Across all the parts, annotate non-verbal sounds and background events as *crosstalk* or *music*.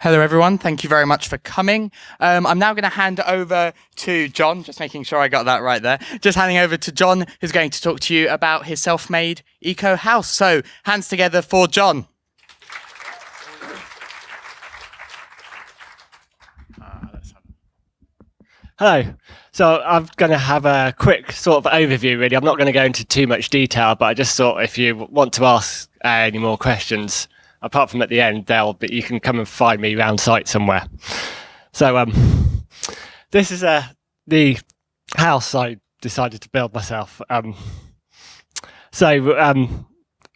Hello, everyone. Thank you very much for coming. Um, I'm now going to hand over to John, just making sure I got that right there. Just handing over to John, who's going to talk to you about his self made eco house. So, hands together for John. Hello. So I'm going to have a quick sort of overview, really. I'm not going to go into too much detail, but I just thought if you want to ask uh, any more questions, apart from at the end, they'll but you can come and find me around site somewhere. So um, this is uh, the house I decided to build myself. Um, so um,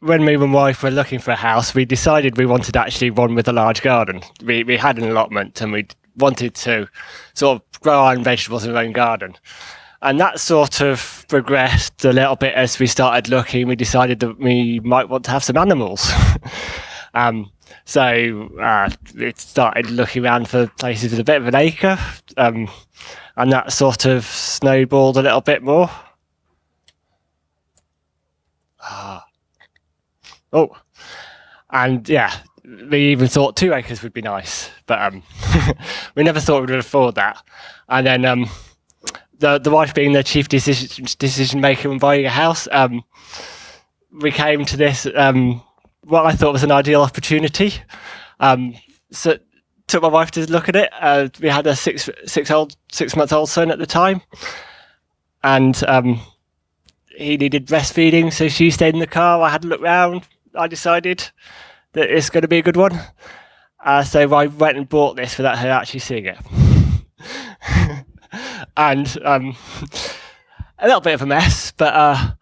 when me and wife were looking for a house, we decided we wanted actually one with a large garden. We we had an allotment and we wanted to sort of grow our own vegetables in our own garden. And that sort of progressed a little bit as we started looking. We decided that we might want to have some animals. *laughs* um, so uh, it started looking around for places with a bit of an acre, um, and that sort of snowballed a little bit more. Ah. Oh, and yeah, we even thought two acres would be nice, but um, *laughs* we never thought we would afford that. And then um, the the wife being the chief decision decision maker when buying a house, um, we came to this um, what I thought was an ideal opportunity. Um, so took my wife to look at it. Uh, we had a six six old six month old son at the time, and um, he needed breastfeeding, so she stayed in the car. I had a look round. I decided that it's going to be a good one. Uh, so I went and bought this without her actually seeing it. *laughs* and um, *laughs* a little bit of a mess, but uh,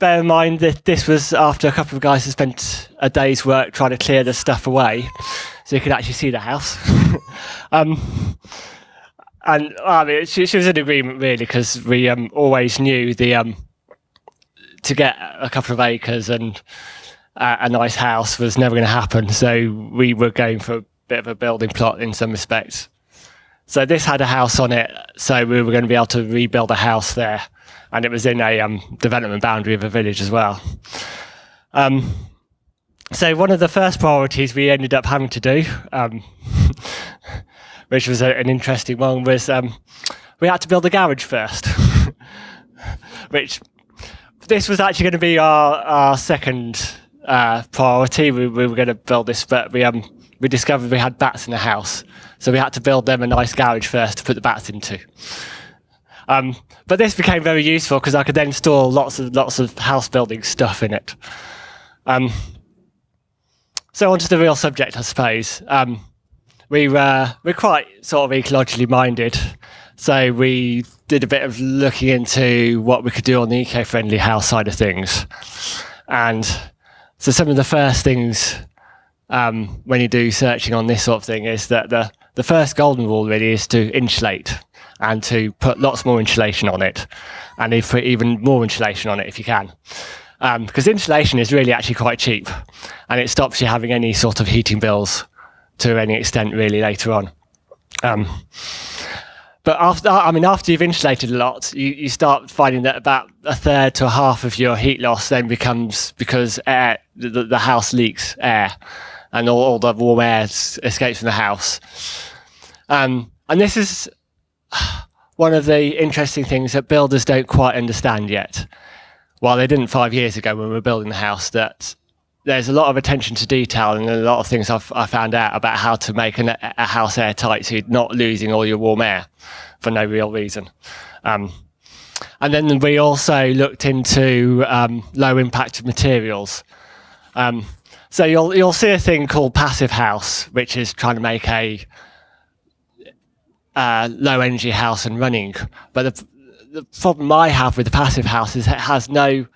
bear in mind that this was after a couple of guys had spent a day's work trying to clear the stuff away so you could actually see the house. *laughs* um, and I mean, she, she, was in agreement really because we um, always knew the um, to get a couple of acres and uh, a nice house was never going to happen. So we were going for a bit of a building plot in some respects. So this had a house on it, so we were going to be able to rebuild a house there, and it was in a um, development boundary of a village as well. Um, so one of the first priorities we ended up having to do, um, *laughs* which was a, an interesting one, was um, we had to build a garage first, *laughs* which this was actually going to be our, our second uh, priority. We, we were going to build this, but we um we discovered we had bats in the house, so we had to build them a nice garage first to put the bats into. Um, but this became very useful because I could then store lots of lots of house building stuff in it. Um, so onto the real subject, I suppose. Um, we were we're quite sort of ecologically minded, so we did a bit of looking into what we could do on the eco-friendly house side of things, and so some of the first things um, when you do searching on this sort of thing is that the, the first golden rule really is to insulate and to put lots more insulation on it and if put even more insulation on it if you can. Because um, insulation is really actually quite cheap and it stops you having any sort of heating bills to any extent really later on. Um, but after, I mean, after you've insulated a lot, you, you start finding that about a third to a half of your heat loss then becomes because air, the, the house leaks air and all, all the warm air escapes from the house. Um, and this is one of the interesting things that builders don't quite understand yet. Well, they didn't five years ago when we were building the house, that there's a lot of attention to detail and a lot of things I've I found out about how to make an, a house airtight so you're not losing all your warm air for no real reason. Um, and then we also looked into um, low impact materials. Um, so you'll you'll see a thing called passive house, which is trying to make a uh, low energy house and running. But the, the problem I have with the passive house is it has no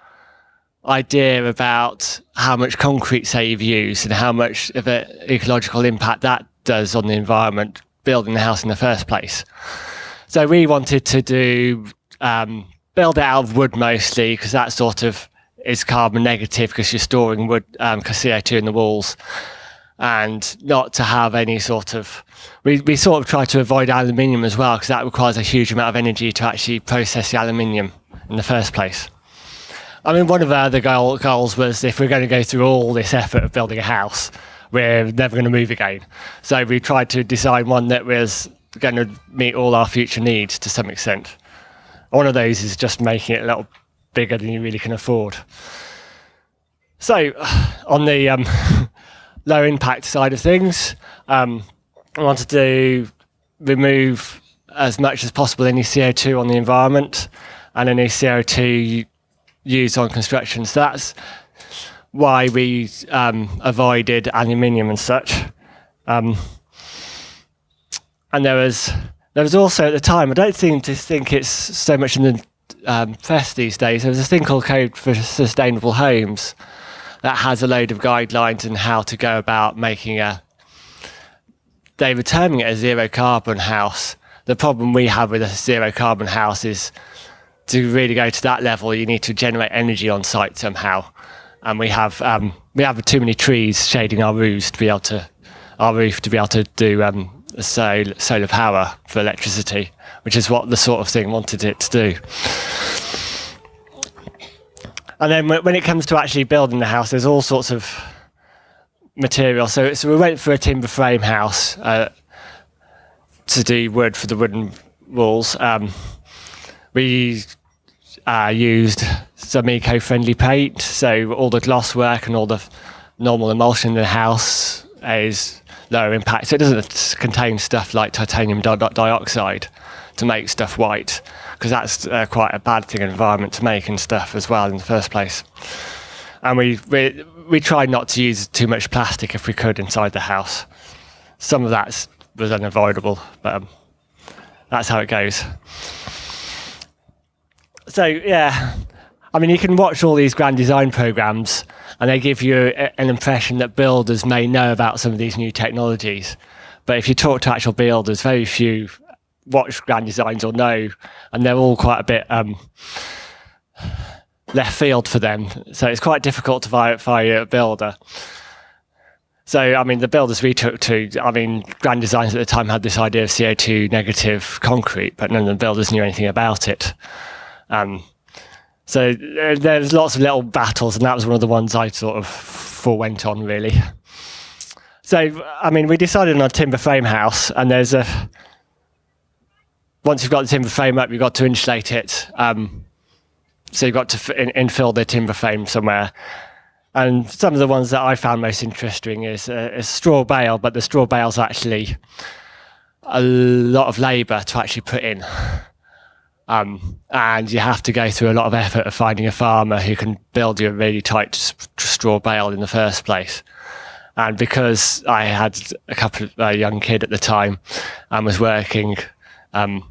idea about how much concrete, say, you've used and how much of an ecological impact that does on the environment building the house in the first place. So we wanted to do um, build it out of wood mostly because that sort of is carbon negative because you're storing wood um, CO2 in the walls and not to have any sort of we, we sort of try to avoid aluminium as well because that requires a huge amount of energy to actually process the aluminium in the first place. I mean, one of our other goal, goals was if we're going to go through all this effort of building a house, we're never going to move again. So we tried to design one that was going to meet all our future needs to some extent. One of those is just making it a little bigger than you really can afford. So, *sighs* on the um, *laughs* low impact side of things, um, I wanted to remove as much as possible any CO2 on the environment and any CO2 used on construction. So that's why we um, avoided aluminium and such. Um, and there was there was also at the time I don't seem to think it's so much in the um, press these days. There was a thing called Code for Sustainable Homes that has a load of guidelines on how to go about making a. They were terming it a zero carbon house. The problem we have with a zero carbon house is to really go to that level, you need to generate energy on site somehow and we have um, we have too many trees shading our roofs to be able to our roof to be able to do um, solar, solar power for electricity, which is what the sort of thing wanted it to do. And then when it comes to actually building the house, there's all sorts of material. So, so we went for a timber frame house uh, to do wood for the wooden walls. Um, we uh, used some eco-friendly paint, so all the gloss work and all the normal emulsion in the house is lower impact. So it doesn't contain stuff like titanium di dioxide to make stuff white, because that's uh, quite a bad thing environment to make and stuff as well in the first place. And we, we, we tried not to use too much plastic if we could inside the house. Some of that was unavoidable, but um, that's how it goes so yeah, I mean, you can watch all these grand design programs, and they give you a, an impression that builders may know about some of these new technologies. But if you talk to actual builders, very few watch grand designs or know, and they're all quite a bit um, left field for them. So it's quite difficult to verify a builder. So, I mean, the builders we took to, I mean, Grand Designs at the time had this idea of CO2 negative concrete, but none of the builders knew anything about it. Um, so uh, there's lots of little battles, and that was one of the ones I sort of forewent on really. So I mean, we decided on a timber frame house, and there's a once you've got the timber frame up, you've got to insulate it. Um, so you've got to in infill the timber frame somewhere. And some of the ones that I found most interesting is, uh, straw bale, but the straw bale's actually a lot of labour to actually put in. Um, and you have to go through a lot of effort of finding a farmer who can build you a really tight straw bale in the first place. And because I had a couple of young kid at the time and was working um,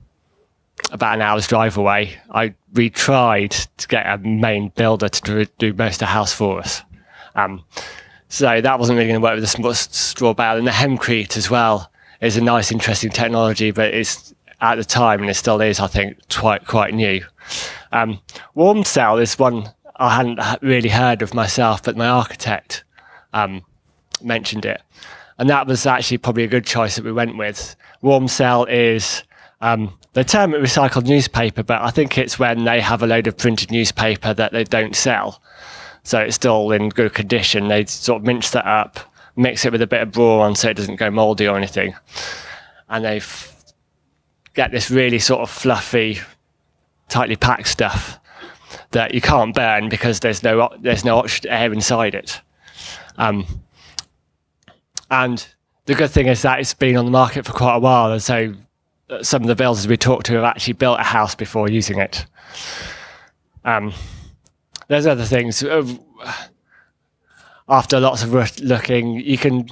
about an hour's drive away, I we tried to get a main builder to do most of the house for us. Um, so that wasn't really going to work with the straw bale and the hemcrete as well is a nice, interesting technology, but it's at the time, and it still is, I think, quite quite new. Um, warm cell is one I hadn't really heard of myself, but my architect um, mentioned it, and that was actually probably a good choice that we went with. Warmcel is um, they term it recycled newspaper, but I think it's when they have a load of printed newspaper that they don't sell, so it's still in good condition. They sort of mince that up, mix it with a bit of boron so it doesn't go mouldy or anything, and they get this really sort of fluffy, tightly packed stuff that you can't burn because there's no there's no air inside it. Um, and the good thing is that it's been on the market for quite a while, and so some of the builders we talked to have actually built a house before using it. Um, there's other things. Uh, after lots of looking, you can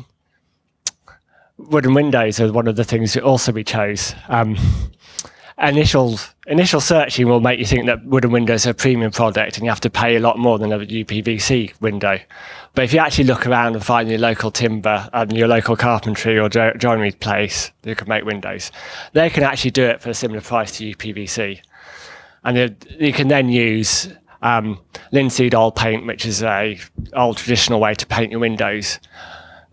wooden windows are one of the things that also we chose. Um, initial initial searching will make you think that wooden windows are a premium product and you have to pay a lot more than a UPVC window. But if you actually look around and find your local timber and your local carpentry or joinery place who can make windows, they can actually do it for a similar price to UPVC. And you can then use um, linseed oil paint, which is a old traditional way to paint your windows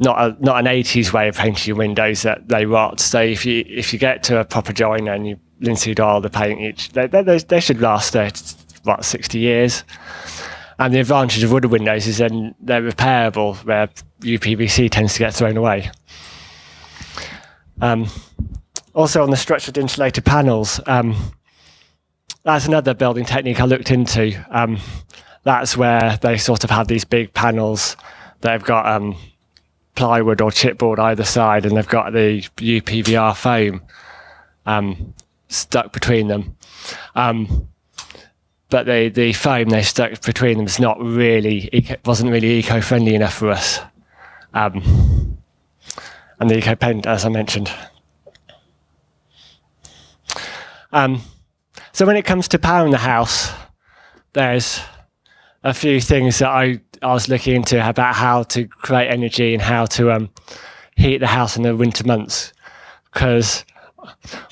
not a, not an 80s way of painting your windows that they rot. So if you if you get to a proper joiner and you linseed oil the paint each, they, they, they should last uh, what 60 years. And the advantage of wooden windows is then they're repairable, where UPVC tends to get thrown away. Um, also on the structured insulated panels, um, that's another building technique I looked into. Um, that's where they sort of have these big panels. They've got um, plywood or chipboard either side, and they've got the UPVR foam um, stuck between them. Um, but the the foam they stuck between them is not really wasn't really eco friendly enough for us. Um, and the eco paint, as I mentioned. Um, so when it comes to powering the house, there's a few things that I, I was looking into about how to create energy and how to um, heat the house in the winter months. Because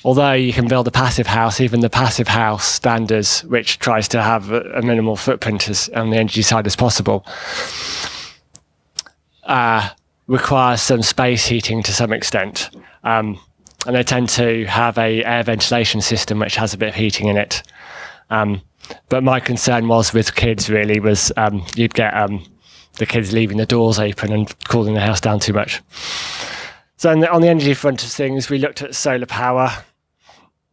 although you can build a passive house, even the passive house standards, which tries to have a, minimal footprint as, on the energy side as possible, uh, requires some space heating to some extent. Um, and they tend to have a air ventilation system which has a bit of heating in it. Um, but my concern was with kids really was um, you'd get um, the kids leaving the doors open and cooling the house down too much. So on the, on the energy front of things, we looked at solar power.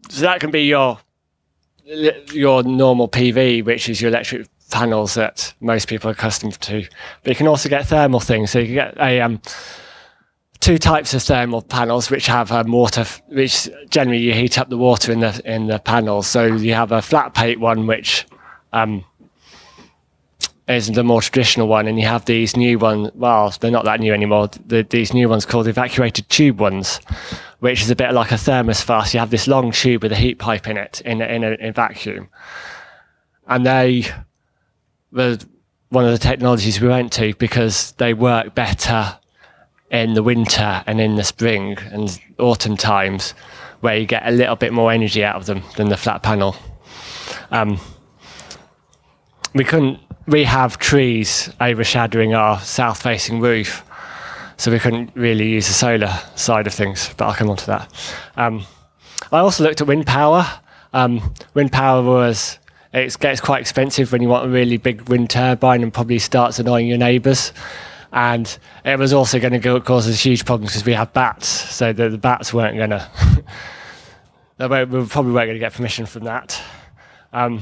So that can be your your normal PV, which is your electric panels that most people are accustomed to. But you can also get thermal things. So you can get a um, two types of thermal panels which have um, water, which generally you heat up the water in the in the panels. So you have a flat plate one, which um, is the more traditional one, and you have these new ones. Well, they're not that new anymore. The, these new ones called evacuated tube ones, which is a bit like a thermos flask. You have this long tube with a heat pipe in it in a, in a in vacuum, and they were one of the technologies we went to because they work better in the winter and in the spring and autumn times where you get a little bit more energy out of them than the flat panel. Um, we couldn't, we have trees overshadowing our south facing roof, so we couldn't really use the solar side of things, but I'll come on to that. Um, I also looked at wind power. Um, wind power was, it gets quite expensive when you want a really big wind turbine and probably starts annoying your neighbours and it was also going to cause us huge problems because we have bats, so the, the bats weren't going *laughs* to. we probably weren't going to get permission from that. Um,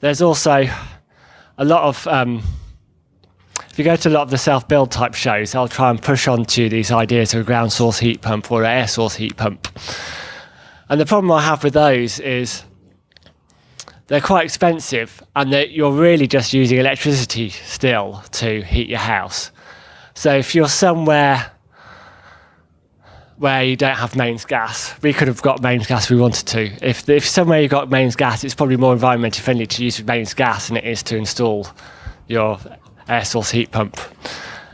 there's also a lot of. Um, if you go to a lot of the self-build type shows, I'll try and push onto these ideas of a ground source heat pump or an air source heat pump. And the problem I have with those is they're quite expensive and that you're really just using electricity still to heat your house. So if you're somewhere where you don't have mains gas, we could have got mains gas if we wanted to. If, if somewhere you've got mains gas, it's probably more environmentally friendly to use mains gas than it is to install your air source heat pump.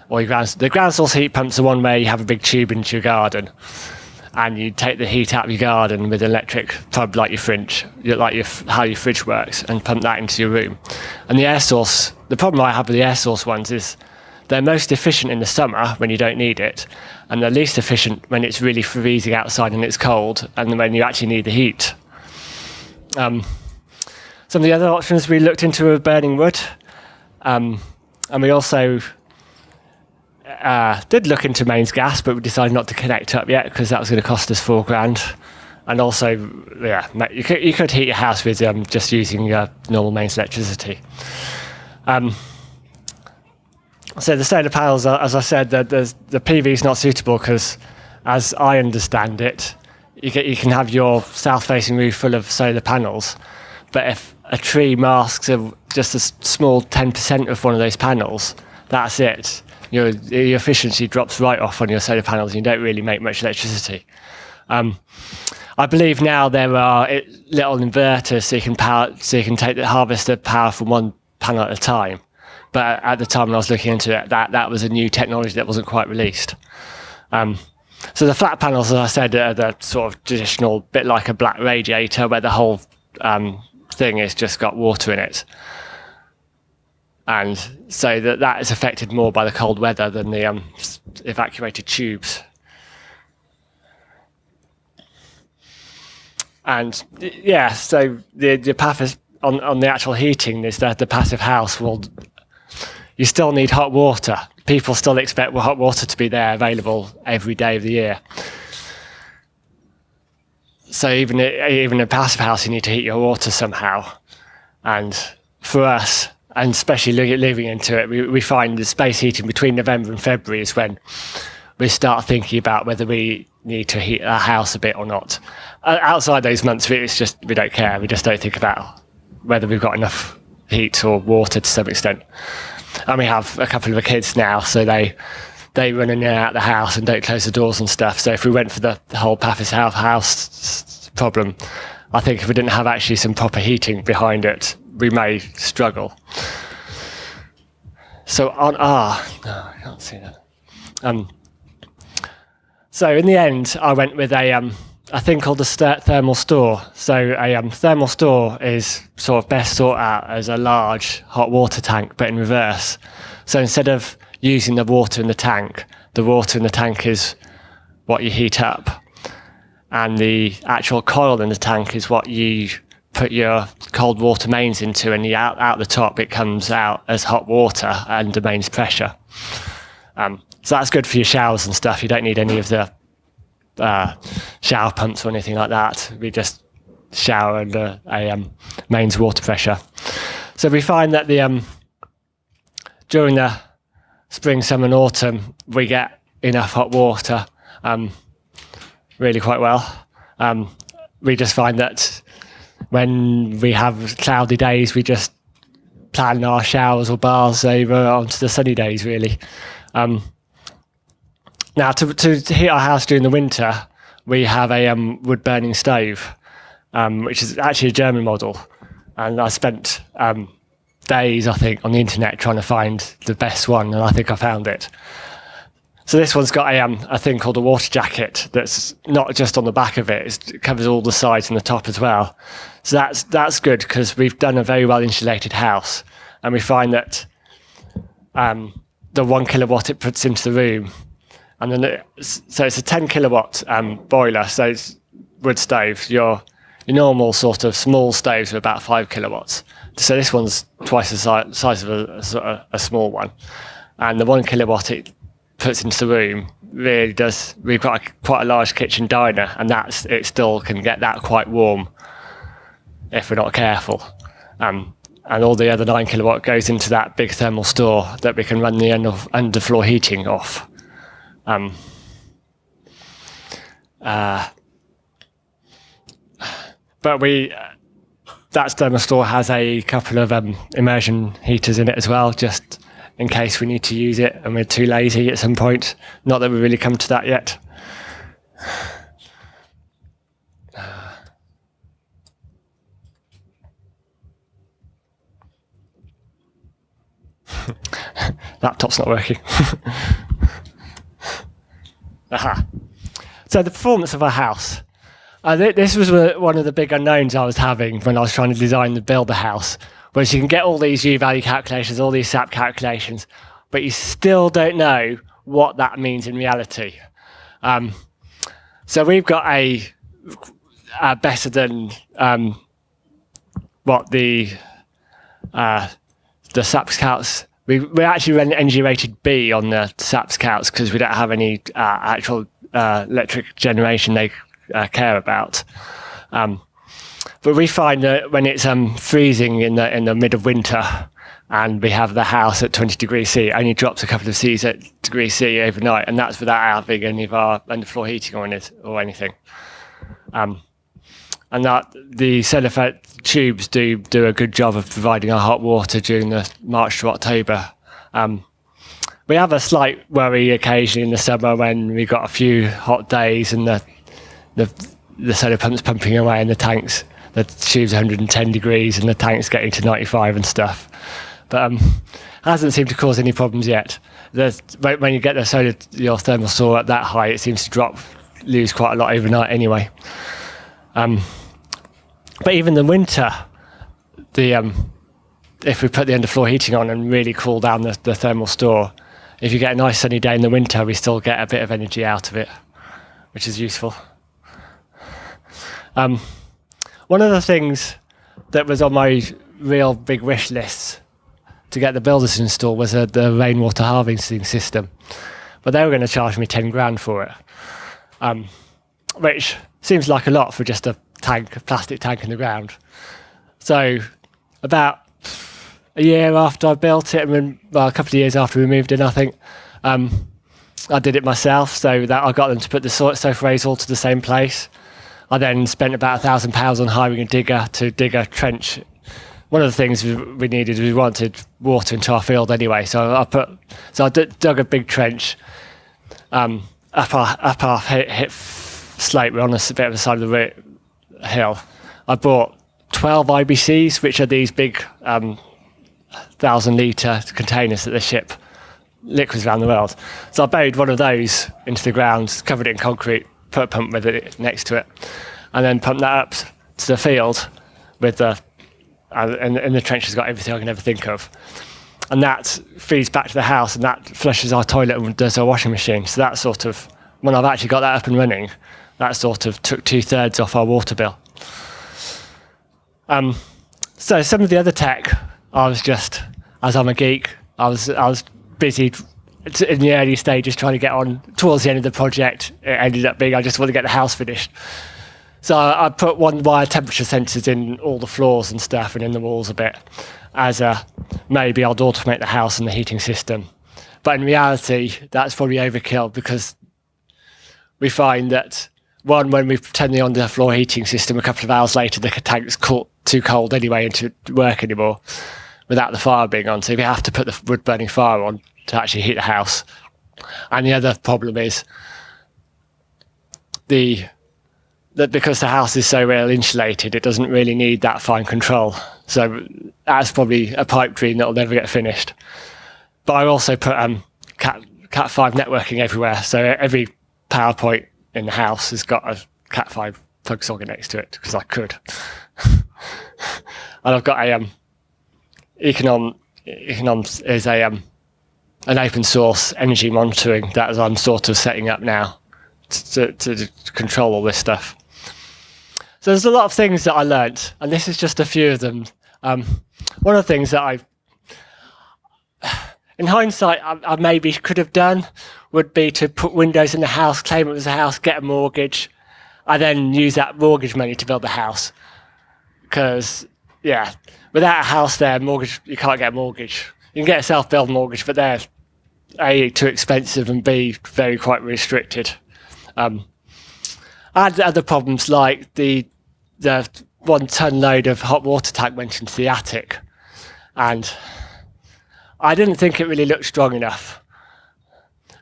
Or your ground, the ground source heat pump's the one where you have a big tube into your garden and you take the heat out of your garden with an electric pump like your fridge, like your, how your fridge works, and pump that into your room. And the air source, the problem I have with the air source ones is they're most efficient in the summer when you don't need it, and they're least efficient when it's really freezing outside and it's cold, and when you actually need the heat. Um, some of the other options we looked into were burning wood, um, and we also uh, did look into mains gas, but we decided not to connect up yet because that was going to cost us four grand. And also, yeah, you could, you could heat your house with um, just using uh, normal mains electricity. Um, so the solar panels, as I said, the, the, PV is not suitable because, as I understand it, you, get, you can have your south-facing roof full of solar panels, but if a tree masks a, just a small 10% of one of those panels, that's it your, your efficiency drops right off on your solar panels and you don't really make much electricity. Um, I believe now there are little inverters so you can power, so you can take the harvest the power from one panel at a time. But at the time when I was looking into it, that, that was a new technology that wasn't quite released. Um, so the flat panels, as I said, are the sort of traditional, bit like a black radiator where the whole um, thing has just got water in it and so that that is affected more by the cold weather than the um, evacuated tubes. And yeah, so the the passive, on, on the actual heating is that the passive house will you still need hot water. People still expect hot water to be there available every day of the year. So even even in a passive house, you need to heat your water somehow. And for us, and especially living into it, we, we find the space heating between November and February is when we start thinking about whether we need to heat our house a bit or not. Outside those months, it's just we don't care. We just don't think about whether we've got enough heat or water to some extent. And we have a couple of the kids now, so they they run in and out of the house and don't close the doors and stuff. So if we went for the, whole passive house problem, I think if we didn't have actually some proper heating behind it, we may struggle. So on ah, no, I can't see that. Um, so in the end, I went with a um, a thing called a thermal store. So a um, thermal store is sort of best thought out as a large hot water tank, but in reverse. So instead of using the water in the tank, the water in the tank is what you heat up, and the actual coil in the tank is what you put your cold water mains into, and you out out the top it comes out as hot water and the mains pressure. Um, so that's good for your showers and stuff. You don't need any of the uh, shower pumps or anything like that. We just shower under a um, mains water pressure. So we find that the um, during the spring, summer, and autumn, we get enough hot water um, really quite well. Um, we just find that when we have cloudy days, we just plan our showers or baths over onto the sunny days, really. Now, to, to, to, heat our house during the winter, we have a um, wood burning stove, um, which is actually a German model. And I spent um, days, I think, on the internet trying to find the best one, and I think I found it. So this one's got a, um, a thing called a water jacket that's not just on the back of it, it covers all the sides and the top as well. So that's, that's good because we've done a very well insulated house, and we find that um, the one kilowatt it puts into the room and then it, so it's a 10 kilowatt um, boiler. So it's wood stoves. Your your normal sort of small stoves are about five kilowatts. So this one's twice the si size of a, a, a, small one, and the one kilowatt it puts into the room really does. We've got a, quite a large kitchen diner, and that's it. Still can get that quite warm if we're not careful. Um, and all the other nine kilowatt goes into that big thermal store that we can run the underfloor heating off. Um, uh, but we, uh, that thermal store has a couple of um, immersion heaters in it as well, just in case we need to use it and we're too lazy at some point. Not that we've really come to that yet. *laughs* Laptop's not working. *laughs* Aha. So the performance of a house. Uh, th this was one of the big unknowns I was having when I was trying to design and build a house, was you can get all these U-value calculations, all these SAP calculations, but you still don't know what that means in reality. Um, so we've got a, a better than um, what the uh, the SAP calcs we, we actually run energy rated B on the SAP calcs because we don't have any uh, actual uh, electric generation they uh, care about. Um, but we find that when it's um, freezing in the in the mid of winter, and we have the house at 20 degrees C, it only drops a couple of C's at degrees C overnight, and that's without having any of our underfloor heating or, it, or anything. Um, and that the solar tubes do do a good job of providing our hot water during the March to October. Um, we have a slight worry occasionally in the summer when we've got a few hot days and the the, the solar pump's pumping away in the tanks. The tube's 110 degrees and the tank's getting to 95 and stuff. But um, hasn't seemed to cause any problems yet. The, when you get the solar your thermal store at that high, it seems to drop, lose quite a lot overnight anyway. Um, but even in winter, the um, if we put the underfloor heating on and really cool down the, the thermal store, if you get a nice sunny day in the winter, we still get a bit of energy out of it, which is useful. Um, one of the things that was on my real big wish list to get the builders to install was uh, the rainwater harvesting system, but they were going to charge me ten grand for it, um, which seems like a lot for just a tank, a plastic tank in the ground. So about a year after I built it, and then, well, a couple of years after we moved in, I think. Um, I did it myself, so that I got them to put the sofa rays all to the same place. I then spent about a thousand pounds on hiring a digger to dig a trench. One of the things we needed, we wanted water into our field anyway, so I put, so I dug a big trench um, up our up our hit, hit. We're on a bit of the side of the hill. I bought 12 IBCs, which are these big um, thousand litre containers that they ship liquids around the world. So I buried one of those into the ground, covered it in concrete, put a pump with it next to it, and then pumped that up to the field with the uh, and, and the trench has got everything I can ever think of. And that feeds back to the house, and that flushes our toilet and does our washing machine. So that sort of, when I've actually got that up and running, that sort of took two thirds off our water bill. Um, so some of the other tech, I was just, as I'm a geek, I was I was busy in the early stages trying to get on. Towards the end of the project, it ended up being I just want to get the house finished. So I put one wire temperature sensors in all the floors and stuff and in the walls a bit as a maybe I'll automate the house and the heating system. But in reality, that's probably overkill because we find that one, when we turned the on the floor heating system, a couple of hours later, the tank's caught too cold anyway and to work anymore without the fire being on. So we have to put the wood burning fire on to actually heat the house. And the other problem is the that because the house is so well insulated, it doesn't really need that fine control. So that's probably a pipe dream that'll never get finished. But I also put um, Cat Cat five networking everywhere, so every power point in the house has got a Cat five plug socket next to it because I could. *laughs* and I've got a um, Econom. Econom is a um, an open source energy monitoring that I'm sort of setting up now to, to, to control all this stuff. So there's a lot of things that I learnt, and this is just a few of them. Um, one of the things that I, in hindsight, I, I, maybe could have done would be to put windows in the house, claim it was a house, get a mortgage, I then use that mortgage money to build the house. Because, yeah, without a house there, mortgage you can't get a mortgage. You can get a self-build mortgage, but they're a too expensive and b very quite restricted. Um, I had other problems like the the one ton load of hot water tank went into the attic, and I didn't think it really looked strong enough.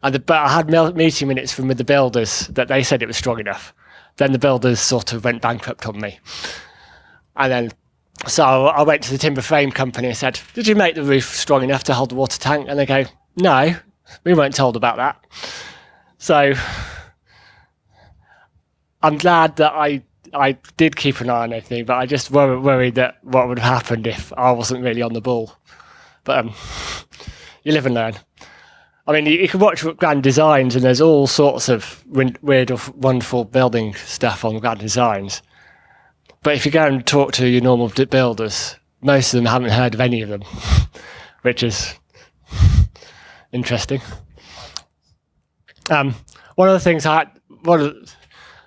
And the, but I had meeting minutes from the builders that they said it was strong enough. Then the builders sort of went bankrupt on me, and then so I went to the timber frame company and said, "Did you make the roof strong enough to hold the water tank?" And they go, "No, we weren't told about that." So I'm glad that I I did keep an eye on everything, but I just worried, worried that what would have happened if I wasn't really on the ball. But um, *laughs* you live and learn. I mean, you, you, can watch Grand Designs, and there's all sorts of weird wonderful building stuff on Grand Designs. But if you go and talk to your normal builders, most of them haven't heard of any of them, *laughs* which is *laughs* interesting. Um, one of the things I one of the,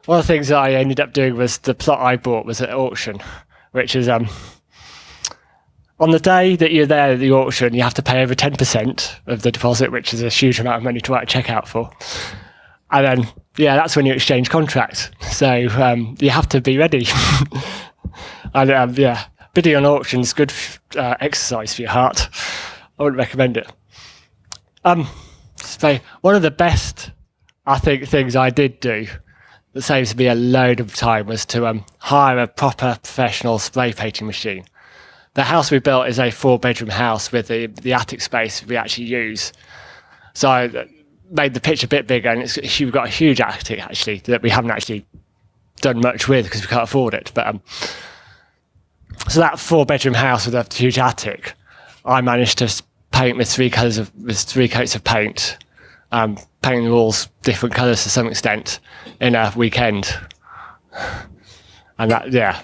one of the things that I ended up doing was the plot I bought was at auction, which is um, on the day that you're there at the auction, you have to pay over ten percent of the deposit, which is a huge amount of money to write a check out for. And then, yeah, that's when you exchange contracts. So um, you have to be ready. *laughs* and um, yeah, bidding on auctions good uh, exercise for your heart. I wouldn't recommend it. Um, so one of the best, I think, things I did do that saves me a load of time was to um, hire a proper professional spray painting machine. The house we built is a four bedroom house with the, the attic space we actually use. So I made the pitch a bit bigger and it's, we've got a huge attic actually that we haven't actually done much with because we can't afford it. But um, so that four bedroom house with a huge attic, I managed to paint with three colors of with three coats of paint, um, painting the walls different colors to some extent in a weekend. And that, yeah,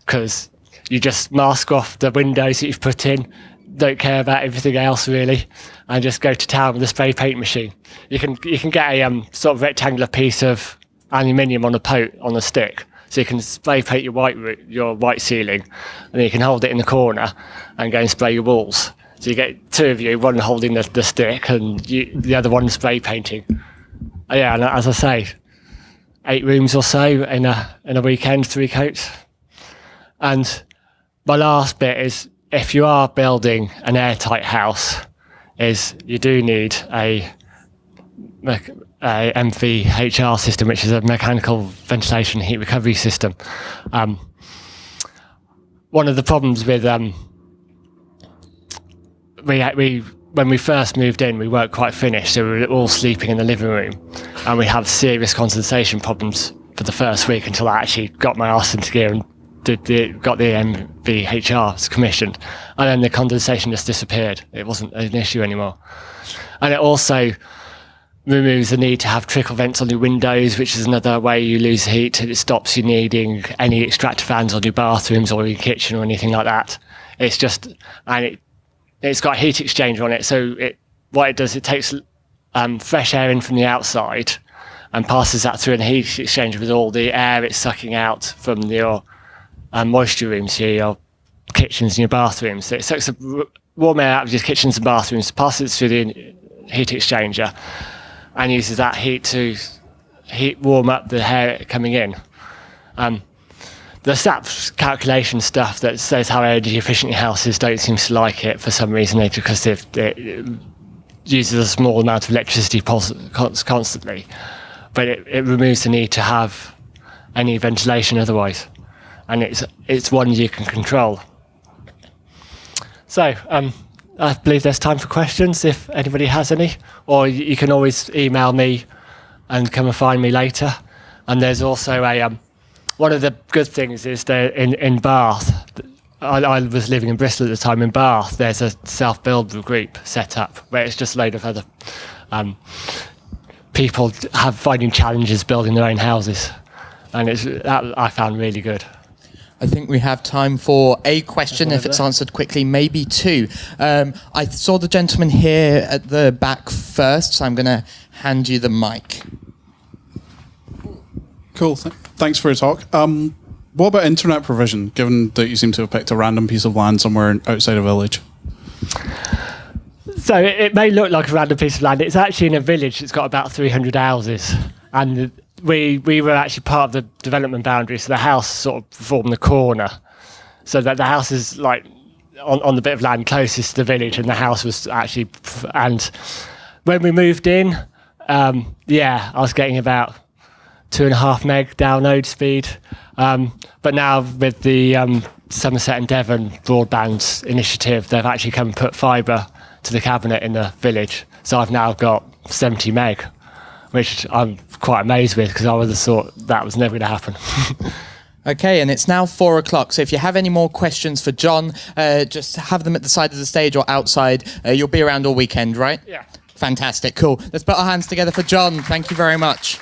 because you just mask off the windows that you've put in, don't care about everything else really, and just go to town with a spray paint machine. You can you can get a um, sort of rectangular piece of aluminium on a pot on a stick, so you can spray paint your white your white ceiling, and you can hold it in the corner and go and spray your walls. So you get two of you, one holding the, the stick and you, the other one spray painting. Uh, yeah, and as I say, eight rooms or so in a in a weekend, three coats. And my last bit is if you are building an airtight house, is you do need a, a MVHR system, which is a mechanical ventilation heat recovery system. Um, one of the problems with um, we we when we first moved in, we weren't quite finished, so we were all sleeping in the living room, and we had serious condensation problems for the first week until I actually got my arse into gear and did the, got the MVHRs commissioned, and then the condensation just disappeared. It wasn't an issue anymore, and it also removes the need to have trickle vents on your windows, which is another way you lose heat. It stops you needing any extractor fans on your bathrooms or your kitchen or anything like that. It's just, and it it's got a heat exchanger on it. So it what it does, it takes um, fresh air in from the outside and passes that through a heat exchanger with all the air it's sucking out from your um, moisture rooms, here, your kitchens and your bathrooms. So it sucks the warm air out of your kitchens and bathrooms, passes through the heat exchanger, and uses that heat to heat warm up the air coming in. Um, the SAP calculation stuff that says how energy efficient your house is don't seem to like it for some reason because it, it uses a small amount of electricity constantly, but it, it removes the need to have any ventilation otherwise, and it's it's one you can control. So um, I believe there's time for questions if anybody has any, or you can always email me and come and find me later. And there's also a um, one of the good things is that in, in Bath, I, I, was living in Bristol at the time. In Bath, there's a self build group set up where it's just a load of other um, people have finding challenges building their own houses, and it's that I found really good. I think we have time for a question if it's answered quickly, maybe two. Um, I saw the gentleman here at the back first, so I'm going to hand you the mic. Cool. Thanks for your talk. Um, what about internet provision, given that you seem to have picked a random piece of land somewhere outside a village? So it may look like a random piece of land. It's actually in a village that's got about 300 houses. And we, we were actually part of the development boundary, so the house sort of formed the corner. So that the house is like on, on the bit of land closest to the village, and the house was actually. And when we moved in, um, yeah, I was getting about two and a half meg download speed. Um, but now with the um, Somerset and Devon broadband initiative, they've actually come and put fibre to the cabinet in the village. So I've now got 70 meg, which I'm quite amazed with because I would have thought that was never going to happen. *laughs* Okay, and it's now four o'clock. So if you have any more questions for John, uh, just have them at the side of the stage or outside. Uh, you'll be around all weekend, right? Yeah. Fantastic. Cool. Let's put our hands together for John. Thank you very much.